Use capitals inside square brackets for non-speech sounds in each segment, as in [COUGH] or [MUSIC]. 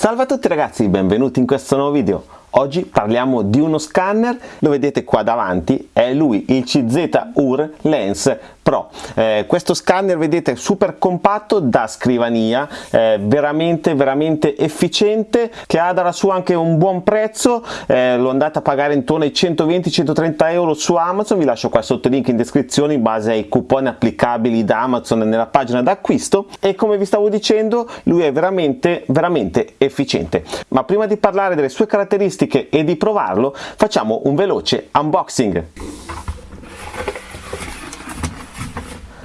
Salve a tutti ragazzi, benvenuti in questo nuovo video. Oggi parliamo di uno scanner, lo vedete qua davanti, è lui il CZ UR Lens Pro. Eh, questo scanner vedete super compatto da scrivania, eh, veramente veramente efficiente, che ha dalla sua anche un buon prezzo, eh, l'ho andata a pagare intorno ai 120-130 euro su Amazon, vi lascio qua sotto il link in descrizione in base ai coupon applicabili da Amazon nella pagina d'acquisto e come vi stavo dicendo lui è veramente veramente efficiente. Ma prima di parlare delle sue caratteristiche e di provarlo facciamo un veloce unboxing.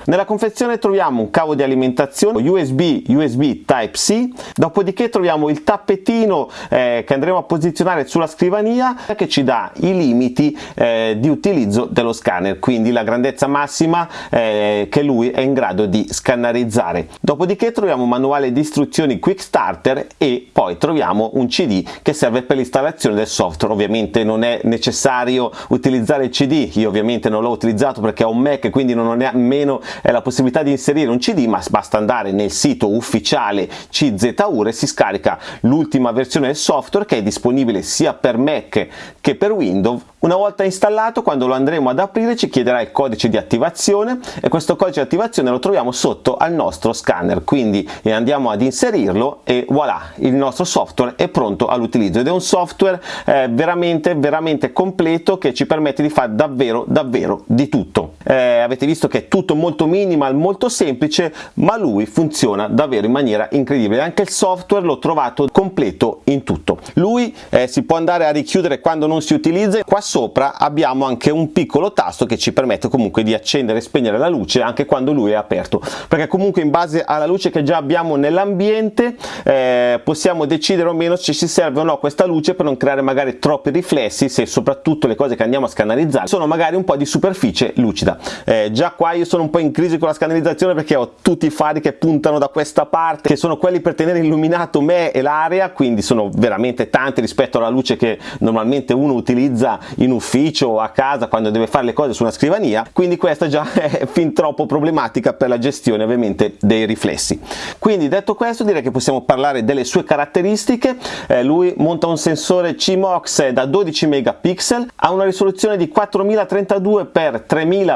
Nella confezione troviamo un cavo di alimentazione USB, USB Type-C, dopodiché troviamo il tappetino eh, che andremo a posizionare sulla scrivania che ci dà i limiti eh, di utilizzo dello scanner, quindi la grandezza massima eh, che lui è in grado di scannerizzare. Dopodiché troviamo un manuale di istruzioni Quick Starter e poi troviamo un CD che serve per l'installazione del software. Ovviamente non è necessario utilizzare il CD, io ovviamente non l'ho utilizzato perché ho un Mac quindi non ho nemmeno è la possibilità di inserire un cd ma basta andare nel sito ufficiale CZUR e si scarica l'ultima versione del software che è disponibile sia per Mac che per Windows. Una volta installato, quando lo andremo ad aprire, ci chiederà il codice di attivazione e questo codice di attivazione lo troviamo sotto al nostro scanner, quindi andiamo ad inserirlo e voilà, il nostro software è pronto all'utilizzo. Ed è un software eh, veramente veramente completo che ci permette di fare davvero davvero di tutto. Eh, avete visto che è tutto molto minimal, molto semplice, ma lui funziona davvero in maniera incredibile. Anche il software l'ho trovato completo in tutto. Lui eh, si può andare a richiudere quando non si utilizza, qua sopra abbiamo anche un piccolo tasto che ci permette comunque di accendere e spegnere la luce anche quando lui è aperto perché comunque in base alla luce che già abbiamo nell'ambiente eh, possiamo decidere o meno se ci serve o no questa luce per non creare magari troppi riflessi se soprattutto le cose che andiamo a scannerizzare sono magari un po' di superficie lucida eh, già qua io sono un po' in crisi con la scannerizzazione perché ho tutti i fari che puntano da questa parte che sono quelli per tenere illuminato me e l'area quindi sono veramente tanti rispetto alla luce che normalmente uno utilizza in ufficio o a casa quando deve fare le cose su una scrivania. Quindi questa già [LAUGHS] è fin troppo problematica per la gestione ovviamente dei riflessi. Quindi detto questo direi che possiamo parlare delle sue caratteristiche. Eh, lui monta un sensore CMOX da 12 megapixel ha una risoluzione di 4032 x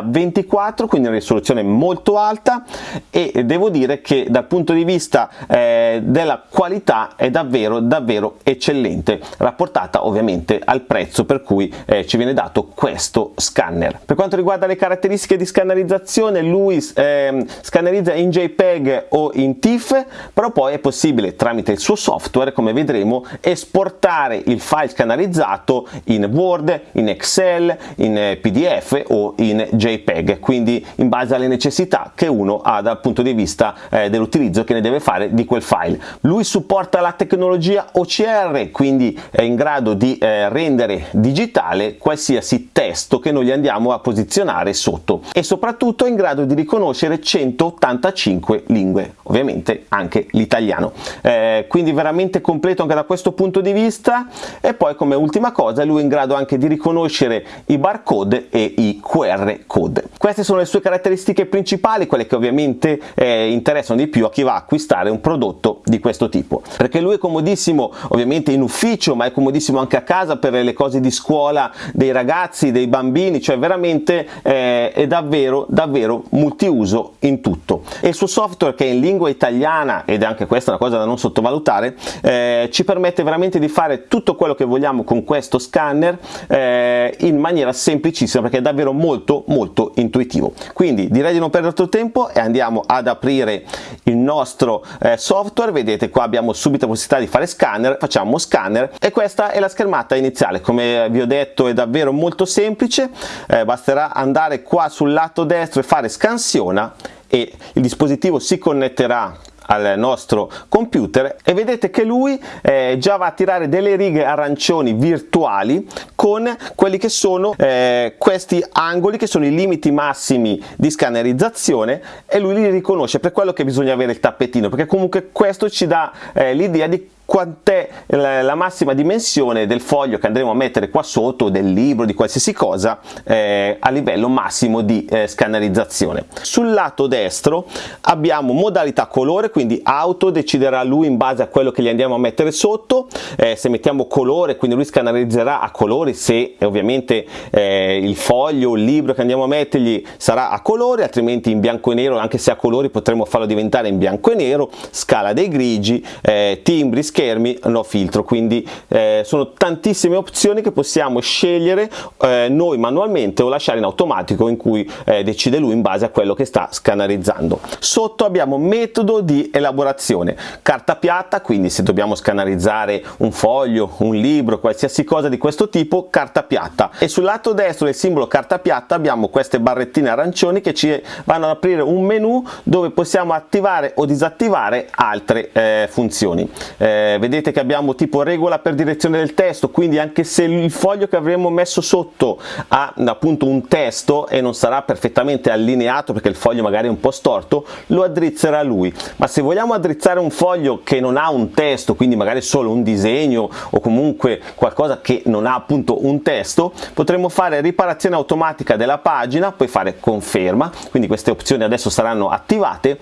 3024 quindi una risoluzione molto alta e devo dire che dal punto di vista eh, della qualità è davvero davvero eccellente rapportata ovviamente al prezzo per cui eh, ci viene dato questo scanner. Per quanto riguarda le caratteristiche di scannerizzazione lui eh, scannerizza in JPEG o in TIFF però poi è possibile tramite il suo software come vedremo esportare il file scannerizzato in Word, in Excel, in eh, PDF o in JPEG quindi in base alle necessità che uno ha dal punto di vista eh, dell'utilizzo che ne deve fare di quel file. Lui supporta la tecnologia OCR quindi è in grado di eh, rendere digitale qualsiasi testo che noi gli andiamo a posizionare sotto e soprattutto è in grado di riconoscere 185 lingue, ovviamente anche l'italiano. Eh, quindi veramente completo anche da questo punto di vista e poi come ultima cosa lui è in grado anche di riconoscere i barcode e i QR code. Queste sono le sue caratteristiche principali, quelle che ovviamente eh, interessano di più a chi va a acquistare un prodotto di questo tipo, perché lui è comodissimo ovviamente in ufficio ma è comodissimo anche a casa per le cose di scuola dei ragazzi, dei bambini, cioè veramente eh, è davvero davvero multiuso in tutto. E il suo software che è in lingua italiana, ed è anche questa una cosa da non sottovalutare, eh, ci permette veramente di fare tutto quello che vogliamo con questo scanner eh, in maniera semplicissima perché è davvero molto molto intuitivo. Quindi direi di non perdere altro tempo e andiamo ad aprire il nostro eh, software, vedete qua abbiamo subito la possibilità di fare scanner, facciamo scanner e questa è la schermata iniziale, come vi ho detto è davvero molto semplice. Eh, basterà andare qua sul lato destro e fare scansiona e il dispositivo si connetterà al nostro computer e vedete che lui eh, già va a tirare delle righe arancioni virtuali con quelli che sono eh, questi angoli che sono i limiti massimi di scannerizzazione e lui li riconosce per quello che bisogna avere il tappetino perché comunque questo ci dà eh, l'idea di quant'è la massima dimensione del foglio che andremo a mettere qua sotto, del libro, di qualsiasi cosa, eh, a livello massimo di eh, scannerizzazione. Sul lato destro abbiamo modalità colore, quindi auto deciderà lui in base a quello che gli andiamo a mettere sotto, eh, se mettiamo colore, quindi lui scannerizzerà a colori, se ovviamente eh, il foglio, il libro che andiamo a mettergli sarà a colore, altrimenti in bianco e nero, anche se a colori potremo farlo diventare in bianco e nero, scala dei grigi, eh, timbri, schermi, no filtro, quindi eh, sono tantissime opzioni che possiamo scegliere eh, noi manualmente o lasciare in automatico in cui eh, decide lui in base a quello che sta scannerizzando. Sotto abbiamo metodo di elaborazione, carta piatta, quindi se dobbiamo scannerizzare un foglio, un libro, qualsiasi cosa di questo tipo, carta piatta e sul lato destro del simbolo carta piatta abbiamo queste barrettine arancioni che ci vanno ad aprire un menu dove possiamo attivare o disattivare altre eh, funzioni. Eh, vedete che abbiamo tipo regola per direzione del testo, quindi anche se il foglio che avremo messo sotto ha appunto un testo e non sarà perfettamente allineato perché il foglio magari è un po' storto, lo addrizzerà lui. Ma se vogliamo addrizzare un foglio che non ha un testo, quindi magari solo un disegno o comunque qualcosa che non ha appunto un testo, potremo fare riparazione automatica della pagina, poi fare conferma, quindi queste opzioni adesso saranno attivate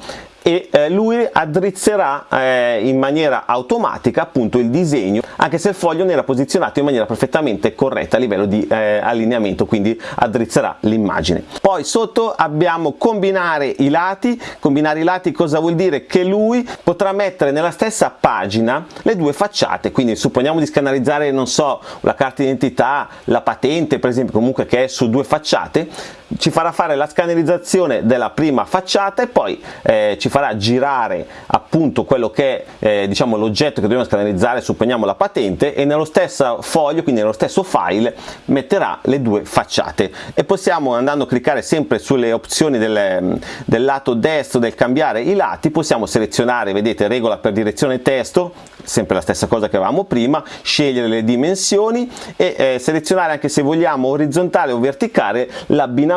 e eh, lui addrizzerà eh, in maniera automatica appunto il disegno anche se il foglio non era posizionato in maniera perfettamente corretta a livello di eh, allineamento quindi addrizzerà l'immagine. Poi sotto abbiamo combinare i lati. Combinare i lati cosa vuol dire? Che lui potrà mettere nella stessa pagina le due facciate. Quindi supponiamo di scannerizzare non so la carta d'identità la patente per esempio comunque che è su due facciate ci farà fare la scannerizzazione della prima facciata e poi eh, ci farà girare appunto quello che è eh, diciamo l'oggetto che dobbiamo scannerizzare supponiamo la patente e nello stesso foglio quindi nello stesso file metterà le due facciate. E possiamo andando a cliccare sempre sulle opzioni del, del lato destro del cambiare i lati possiamo selezionare vedete regola per direzione testo sempre la stessa cosa che avevamo prima scegliere le dimensioni e eh, selezionare anche se vogliamo orizzontale o verticale l'abbinamento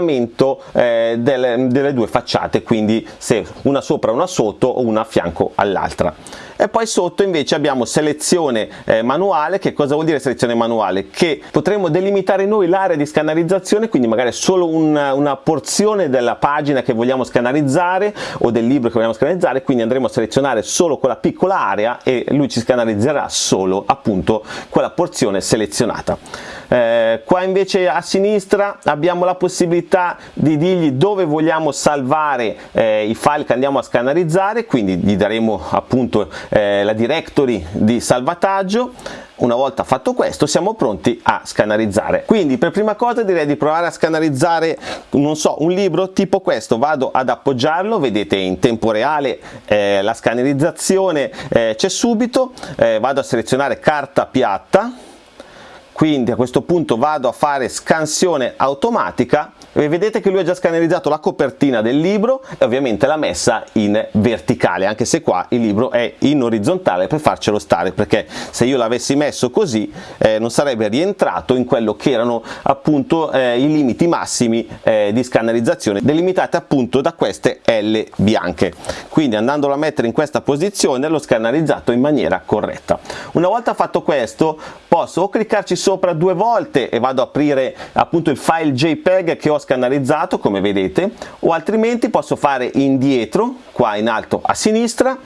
eh, delle, delle due facciate quindi se una sopra una sotto o una a fianco all'altra. E poi sotto invece abbiamo selezione eh, manuale che cosa vuol dire selezione manuale? Che potremo delimitare noi l'area di scannerizzazione quindi magari solo una, una porzione della pagina che vogliamo scannerizzare o del libro che vogliamo scannerizzare quindi andremo a selezionare solo quella piccola area e lui ci scannerizzerà solo appunto quella porzione selezionata eh, qua invece a sinistra abbiamo la possibilità di dirgli dove vogliamo salvare eh, i file che andiamo a scannerizzare quindi gli daremo appunto eh, la directory di salvataggio. Una volta fatto questo siamo pronti a scannerizzare. Quindi per prima cosa direi di provare a scannerizzare non so un libro tipo questo. Vado ad appoggiarlo vedete in tempo reale eh, la scannerizzazione eh, c'è subito. Eh, vado a selezionare carta piatta quindi a questo punto vado a fare scansione automatica e vedete che lui ha già scannerizzato la copertina del libro e ovviamente l'ha messa in verticale anche se qua il libro è in orizzontale per farcelo stare perché se io l'avessi messo così eh, non sarebbe rientrato in quello che erano appunto eh, i limiti massimi eh, di scannerizzazione delimitati appunto da queste L bianche. Quindi andandolo a mettere in questa posizione l'ho scannerizzato in maniera corretta. Una volta fatto questo posso o cliccarci sopra due volte e vado ad aprire appunto il file JPEG che ho scannerizzato come vedete o altrimenti posso fare indietro qua in alto a sinistra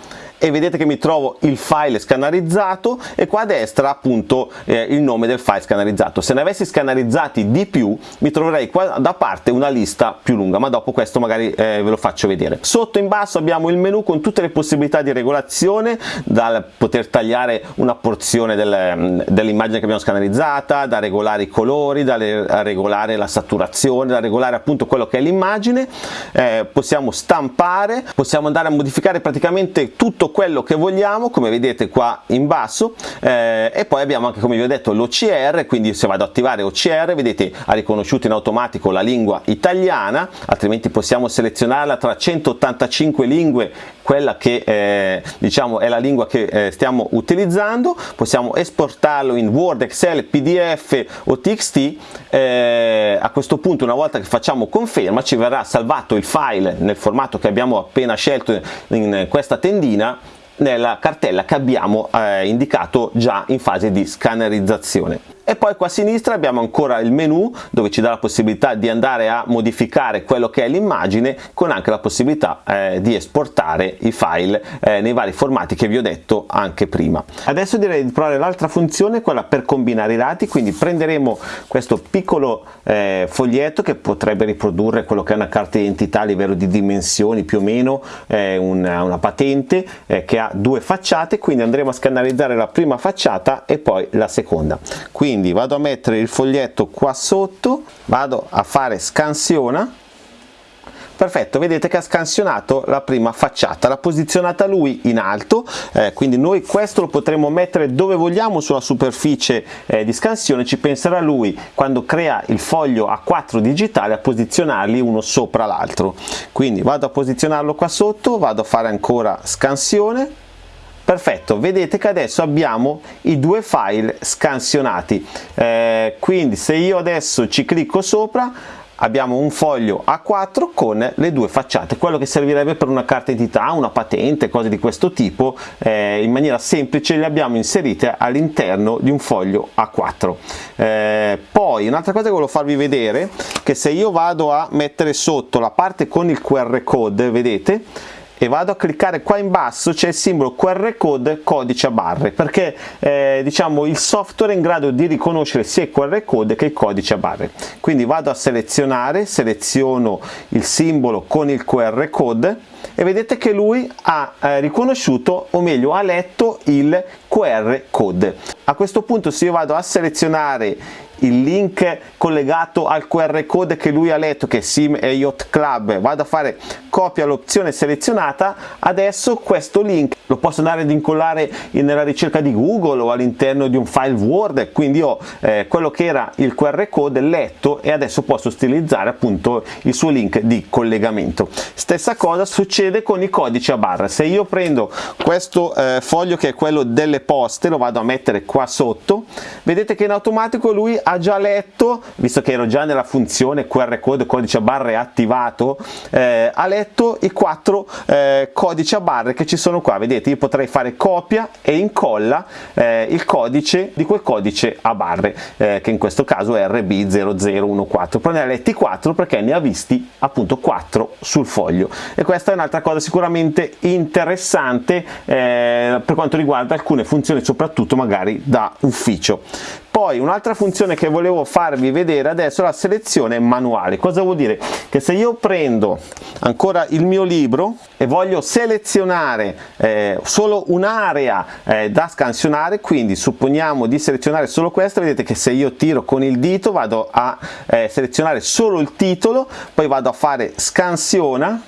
e vedete che mi trovo il file scannerizzato e qua a destra appunto eh, il nome del file scannerizzato se ne avessi scannerizzati di più mi troverei qua da parte una lista più lunga ma dopo questo magari eh, ve lo faccio vedere. Sotto in basso abbiamo il menu con tutte le possibilità di regolazione dal poter tagliare una porzione del, dell'immagine che abbiamo scannerizzata da regolare i colori da regolare la saturazione da regolare appunto quello che è l'immagine. Eh, possiamo stampare possiamo andare a modificare praticamente tutto quello che vogliamo come vedete qua in basso eh, e poi abbiamo anche come vi ho detto l'OCR quindi se vado ad attivare OCR vedete ha riconosciuto in automatico la lingua italiana altrimenti possiamo selezionarla tra 185 lingue quella che eh, diciamo è la lingua che eh, stiamo utilizzando. Possiamo esportarlo in Word, Excel, PDF o TXT eh, a questo punto una volta che facciamo conferma ci verrà salvato il file nel formato che abbiamo appena scelto in questa tendina nella cartella che abbiamo eh, indicato già in fase di scannerizzazione e poi qua a sinistra abbiamo ancora il menu dove ci dà la possibilità di andare a modificare quello che è l'immagine con anche la possibilità eh, di esportare i file eh, nei vari formati che vi ho detto anche prima. Adesso direi di provare l'altra funzione quella per combinare i dati. Quindi prenderemo questo piccolo eh, foglietto che potrebbe riprodurre quello che è una carta d'identità a livello di dimensioni più o meno eh, una, una, patente eh, che ha due facciate. Quindi andremo a scannerizzare la prima facciata e poi la seconda. Quindi quindi vado a mettere il foglietto qua sotto vado a fare scansiona. Perfetto vedete che ha scansionato la prima facciata l'ha posizionata lui in alto eh, quindi noi questo lo potremo mettere dove vogliamo sulla superficie eh, di scansione ci penserà lui quando crea il foglio a 4 digitale a posizionarli uno sopra l'altro. Quindi vado a posizionarlo qua sotto vado a fare ancora scansione perfetto vedete che adesso abbiamo i due file scansionati eh, quindi se io adesso ci clicco sopra abbiamo un foglio A4 con le due facciate, quello che servirebbe per una carta d'identità, una patente, cose di questo tipo, eh, in maniera semplice le abbiamo inserite all'interno di un foglio A4. Eh, poi un'altra cosa che volevo farvi vedere, che se io vado a mettere sotto la parte con il QR code, vedete, e vado a cliccare qua in basso c'è il simbolo QR code codice a barre perché eh, diciamo il software è in grado di riconoscere sia il QR code che il codice a barre. Quindi vado a selezionare seleziono il simbolo con il QR code e vedete che lui ha eh, riconosciuto o meglio ha letto il QR code. A questo punto se io vado a selezionare il link collegato al QR code che lui ha letto che è Sim e Yacht Club vado a fare copia l'opzione selezionata adesso questo link lo posso andare ad incollare nella ricerca di Google o all'interno di un file Word. Quindi ho eh, quello che era il QR code letto e adesso posso stilizzare appunto il suo link di collegamento. Stessa cosa succede con i codici a barra. Se io prendo questo eh, foglio che è quello delle poste lo vado a mettere qua sotto. Vedete che in automatico lui ha già letto, visto che ero già nella funzione QR code codice a barre attivato, eh, ha letto i quattro eh, codici a barre che ci sono qua, vedete io potrei fare copia e incolla eh, il codice di quel codice a barre, eh, che in questo caso è RB0014, però ne ha letti 4 perché ne ha visti appunto 4 sul foglio. E questa è un'altra cosa sicuramente interessante eh, per quanto riguarda alcune funzioni soprattutto magari da ufficio. Poi un'altra funzione che volevo farvi vedere adesso è la selezione manuale. Cosa vuol dire? Che se io prendo ancora il mio libro e voglio selezionare eh, solo un'area eh, da scansionare quindi supponiamo di selezionare solo questa vedete che se io tiro con il dito vado a eh, selezionare solo il titolo poi vado a fare scansiona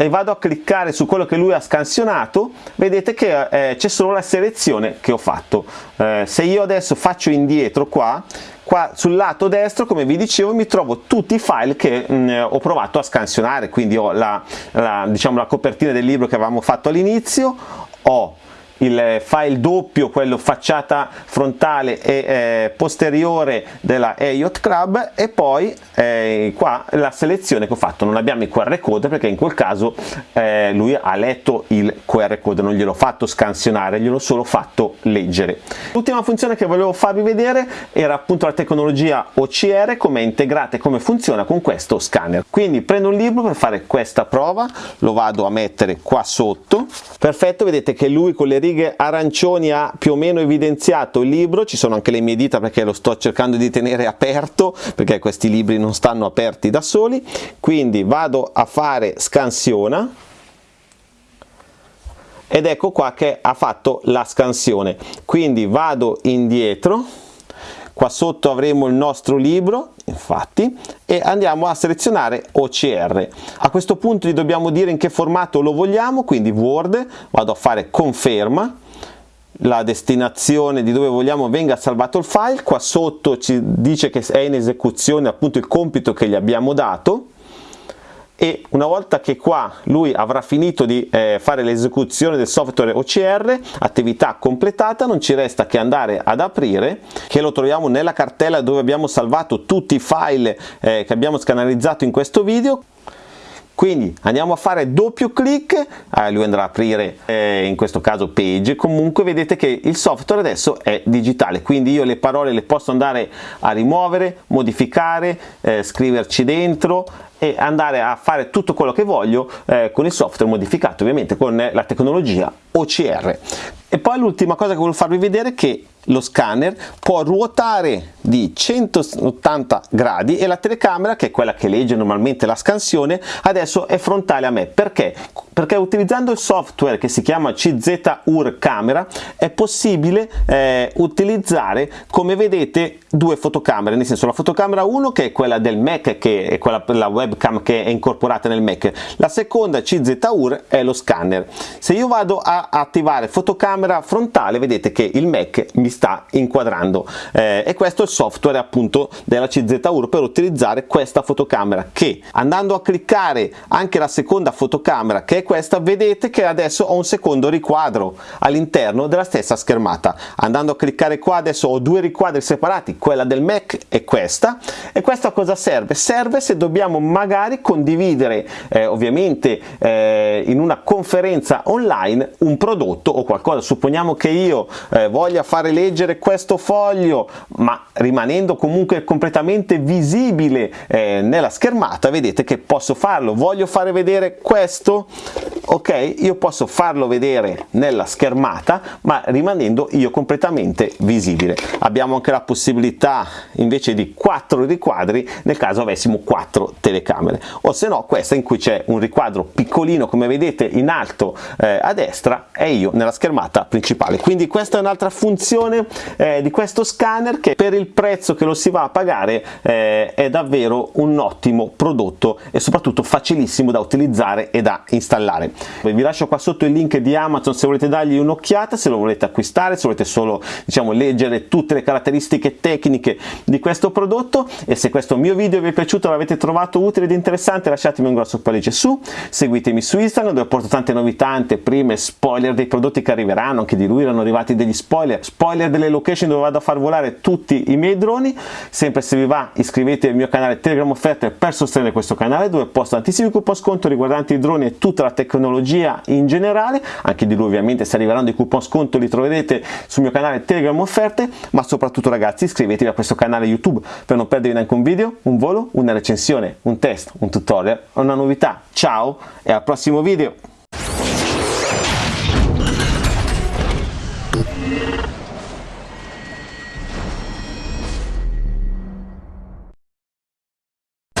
e vado a cliccare su quello che lui ha scansionato vedete che eh, c'è solo la selezione che ho fatto. Eh, se io adesso faccio indietro qua qua sul lato destro come vi dicevo mi trovo tutti i file che mh, mm, ho provato a scansionare. Quindi ho la, la, diciamo, la copertina del libro che avevamo fatto all'inizio ho il file doppio, quello facciata frontale e eh, posteriore della Yacht Club e poi eh, qua la selezione che ho fatto, non abbiamo il QR code perché in quel caso eh, lui ha letto il QR code, non gliel'ho fatto scansionare, gliel'ho solo fatto leggere. L'ultima funzione che volevo farvi vedere era appunto la tecnologia OCR, come è integrata e come funziona con questo scanner. Quindi prendo un libro per fare questa prova, lo vado a mettere qua sotto, perfetto, vedete che lui con le righe righe arancioni ha più o meno evidenziato il libro, ci sono anche le mie dita perché lo sto cercando di tenere aperto perché questi libri non stanno aperti da soli, quindi vado a fare scansiona ed ecco qua che ha fatto la scansione, quindi vado indietro. Qua sotto avremo il nostro libro infatti e andiamo a selezionare OCR a questo punto gli dobbiamo dire in che formato lo vogliamo quindi Word vado a fare conferma la destinazione di dove vogliamo venga salvato il file qua sotto ci dice che è in esecuzione appunto il compito che gli abbiamo dato e una volta che qua lui avrà finito di eh, fare l'esecuzione del software OCR, attività completata, non ci resta che andare ad aprire, che lo troviamo nella cartella dove abbiamo salvato tutti i file eh, che abbiamo scanalizzato in questo video, quindi andiamo a fare doppio clic. Eh, lui andrà a aprire eh, in questo caso page. Comunque vedete che il software adesso è digitale. Quindi io le parole le posso andare a rimuovere modificare eh, scriverci dentro e andare a fare tutto quello che voglio eh, con il software modificato ovviamente con la tecnologia OCR e poi l'ultima cosa che voglio farvi vedere è che lo scanner può ruotare di 180 gradi e la telecamera che è quella che legge normalmente la scansione adesso è frontale a me. Perché? Perché utilizzando il software che si chiama CZUR camera è possibile eh, utilizzare come vedete due fotocamere nel senso la fotocamera 1 che è quella del Mac che è quella per la webcam che è incorporata nel Mac. La seconda CZUR è lo scanner. Se io vado a attivare fotocamera frontale vedete che il Mac mi sta inquadrando. Eh, e questo è il software appunto della CZUR per utilizzare questa fotocamera che andando a cliccare anche la seconda fotocamera che è questa vedete che adesso ho un secondo riquadro all'interno della stessa schermata. Andando a cliccare qua adesso ho due riquadri separati quella del Mac e questa. E questo a cosa serve? serve se dobbiamo magari condividere eh, ovviamente eh, in una conferenza online un prodotto o qualcosa. Supponiamo che io eh, voglia fare le leggere questo foglio ma rimanendo comunque completamente visibile eh, nella schermata vedete che posso farlo. Voglio fare vedere questo? Ok io posso farlo vedere nella schermata ma rimanendo io completamente visibile. Abbiamo anche la possibilità invece di quattro riquadri nel caso avessimo quattro telecamere. O se no questa in cui c'è un riquadro piccolino come vedete in alto eh, a destra e io nella schermata principale. Quindi questa è un'altra funzione eh, di questo scanner che per il prezzo che lo si va a pagare eh, è davvero un ottimo prodotto e soprattutto facilissimo da utilizzare e da installare. Vi lascio qua sotto il link di Amazon se volete dargli un'occhiata se lo volete acquistare se volete solo diciamo leggere tutte le caratteristiche tecniche di questo prodotto e se questo mio video vi è piaciuto l'avete trovato utile ed interessante lasciatemi un grosso pollice su seguitemi su Instagram dove porto tante novità anteprime spoiler dei prodotti che arriveranno anche di lui erano arrivati degli spoiler spoiler delle location dove vado a far volare tutti i miei droni. Sempre se vi va iscrivetevi al mio canale Telegram offerte per sostenere questo canale dove posto tantissimi coupon sconto riguardanti i droni e tutta la tecnologia in generale. Anche di lui ovviamente se arriveranno i coupon sconto li troverete sul mio canale Telegram offerte. Ma soprattutto ragazzi iscrivetevi a questo canale YouTube per non perdervi neanche un video, un volo, una recensione, un test, un tutorial, una novità. Ciao e al prossimo video